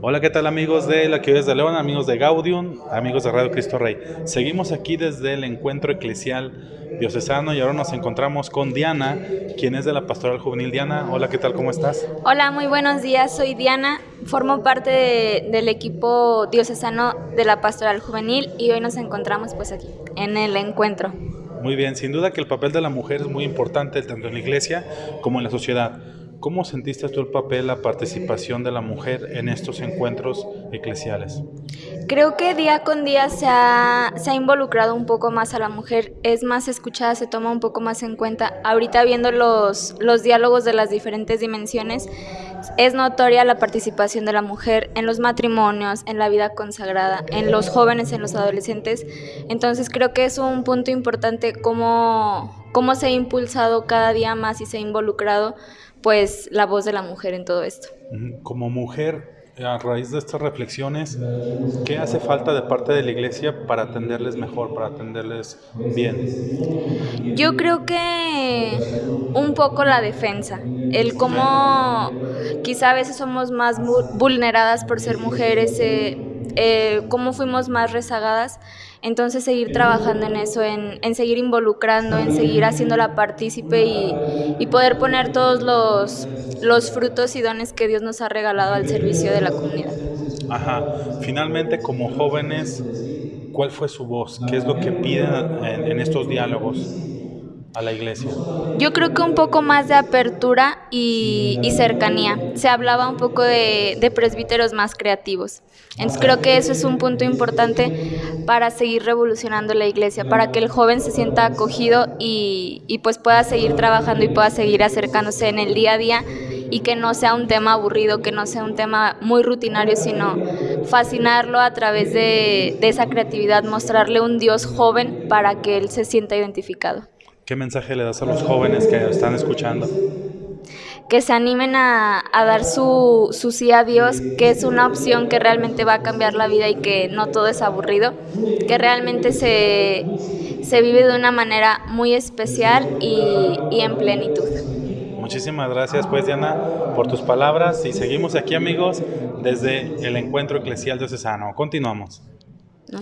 Hola, ¿qué tal amigos de la Ciudad de León, amigos de Gaudium, amigos de Radio Cristo Rey? Seguimos aquí desde el encuentro eclesial diocesano y ahora nos encontramos con Diana, quien es de la Pastoral Juvenil. Diana, hola, ¿qué tal? ¿Cómo estás? Hola, muy buenos días, soy Diana, formo parte de- del equipo diocesano de la Pastoral Juvenil y hoy nos encontramos pues aquí, en el encuentro. Muy bien, sin duda que el papel de la mujer es muy importante tanto en la iglesia como en la sociedad. ¿Cómo sentiste tú el papel, la participación de la mujer en estos encuentros eclesiales? Creo que día con día se ha, se ha involucrado un poco más a la mujer, es más escuchada, se toma un poco más en cuenta. Ahorita viendo los, los diálogos de las diferentes dimensiones, es notoria la participación de la mujer en los matrimonios, en la vida consagrada, en los jóvenes, en los adolescentes. Entonces creo que es un punto importante cómo, cómo se ha impulsado cada día más y se ha involucrado pues la voz de la mujer en todo esto. Como mujer, a raíz de estas reflexiones, ¿qué hace falta de parte de la iglesia para atenderles mejor, para atenderles bien? Yo creo que un poco la defensa, el cómo quizá a veces somos más vu- vulneradas por ser mujeres, eh, eh, cómo fuimos más rezagadas, entonces seguir trabajando en eso, en, en seguir involucrando, en seguir haciéndola partícipe y, y poder poner todos los, los frutos y dones que Dios nos ha regalado al servicio de la comunidad. Ajá. Finalmente, como jóvenes, ¿cuál fue su voz? ¿Qué es lo que piden en, en estos diálogos a la iglesia? Yo creo que un poco más de apertura y, y cercanía. Se hablaba un poco de, de presbíteros más creativos. Entonces creo que eso es un punto importante para seguir revolucionando la iglesia, para que el joven se sienta acogido y, y pues pueda seguir trabajando y pueda seguir acercándose en el día a día y que no sea un tema aburrido, que no sea un tema muy rutinario, sino fascinarlo a través de, de esa creatividad, mostrarle un Dios joven para que él se sienta identificado. ¿Qué mensaje le das a los jóvenes que están escuchando? que se animen a, a dar su, su sí a Dios, que es una opción que realmente va a cambiar la vida y que no todo es aburrido, que realmente se, se vive de una manera muy especial y, y en plenitud. Muchísimas gracias, pues, Diana, por tus palabras. Y seguimos aquí, amigos, desde el encuentro eclesial diocesano. Continuamos. ¿No?